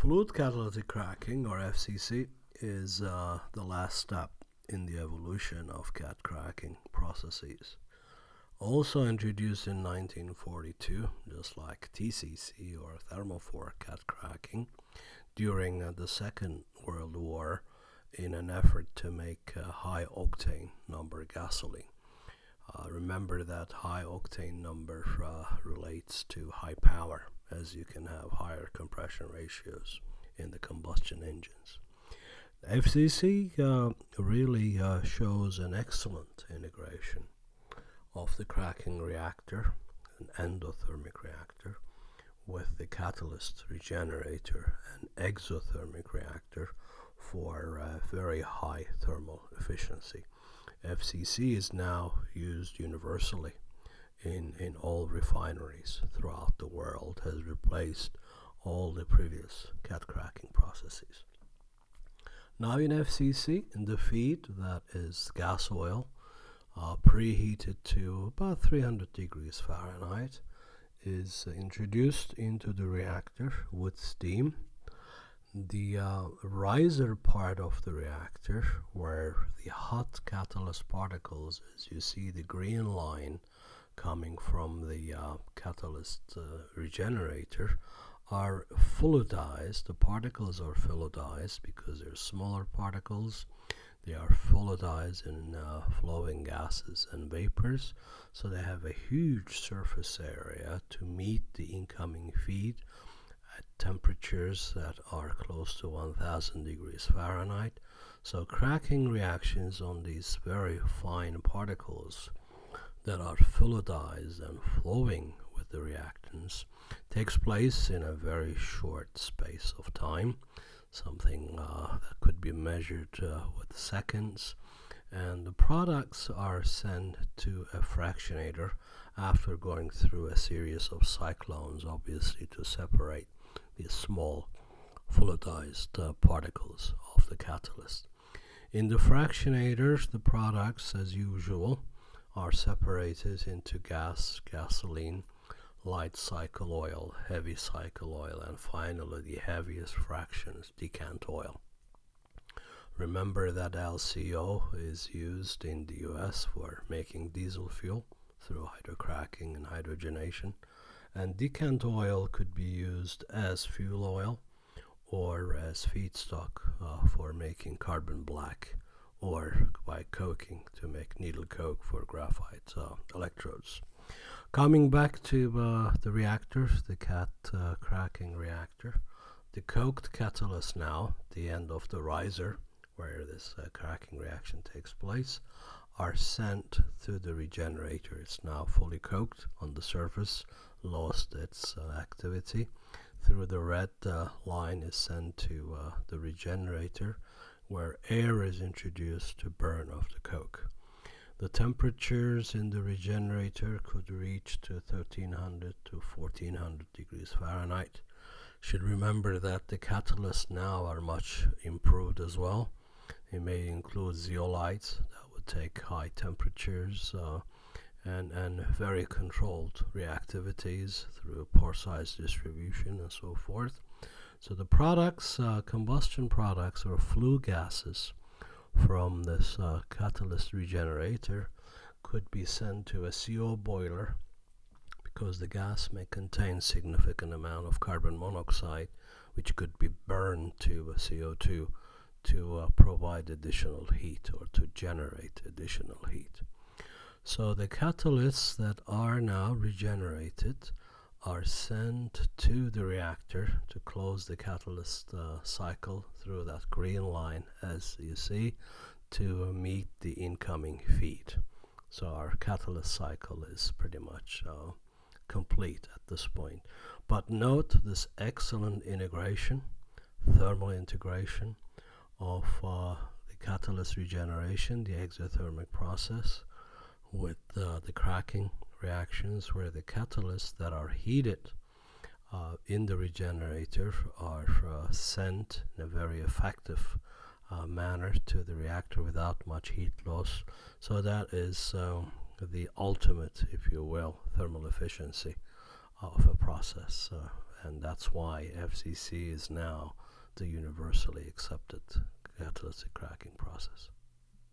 Fluid catalytic cracking, or FCC, is uh, the last step in the evolution of cat cracking processes. Also introduced in 1942, just like TCC or thermofor cat cracking, during uh, the Second World War in an effort to make uh, high octane number gasoline. Uh, remember that high octane number uh, relates to high power as you can have higher compression ratios in the combustion engines. FCC uh, really uh, shows an excellent integration of the cracking reactor, an endothermic reactor, with the catalyst regenerator, an exothermic reactor for uh, very high thermal efficiency. FCC is now used universally in, in all refineries throughout the world, has replaced all the previous cat cracking processes. Now in FCC, in the feed, that is gas oil, uh, preheated to about 300 degrees Fahrenheit, is introduced into the reactor with steam. The uh, riser part of the reactor, where the hot catalyst particles, as you see the green line coming from the uh, catalyst uh, regenerator, are fluidized. The particles are fluidized because they're smaller particles. They are fluidized in uh, flowing gases and vapors, so they have a huge surface area to meet the incoming feed temperatures that are close to 1000 degrees Fahrenheit. So cracking reactions on these very fine particles that are fluidized and flowing with the reactants takes place in a very short space of time, something uh, that could be measured uh, with seconds. And the products are sent to a fractionator after going through a series of cyclones, obviously, to separate small fluidized uh, particles of the catalyst. In the fractionators, the products, as usual, are separated into gas, gasoline, light cycle oil, heavy cycle oil, and finally the heaviest fractions, decant oil. Remember that LCO is used in the US for making diesel fuel through hydrocracking and hydrogenation, and decant oil could be used as fuel oil or as feedstock uh, for making carbon black or by coking to make needle coke for graphite uh, electrodes. Coming back to uh, the reactors, the cat uh, cracking reactor, the coked catalyst now, the end of the riser where this uh, cracking reaction takes place, are sent to the regenerator. It's now fully coked on the surface, lost its uh, activity. Through the red uh, line is sent to uh, the regenerator where air is introduced to burn off the coke. The temperatures in the regenerator could reach to 1300 to 1400 degrees Fahrenheit. Should remember that the catalysts now are much improved as well. They may include zeolites that would take high temperatures uh, and, and very controlled reactivities through pore size distribution and so forth. So the products, uh, combustion products or flue gases from this uh, catalyst regenerator could be sent to a CO boiler because the gas may contain significant amount of carbon monoxide which could be burned to a CO2 to uh, provide additional heat or to generate additional heat. So the catalysts that are now regenerated are sent to the reactor to close the catalyst uh, cycle through that green line as you see to meet the incoming feed. So our catalyst cycle is pretty much uh, complete at this point. But note this excellent integration, thermal integration of uh, the catalyst regeneration, the exothermic process with uh, the cracking reactions where the catalysts that are heated uh, in the regenerator are uh, sent in a very effective uh, manner to the reactor without much heat loss. So that is um, the ultimate, if you will, thermal efficiency of a process, uh, and that's why FCC is now the universally accepted catalytic cracking process.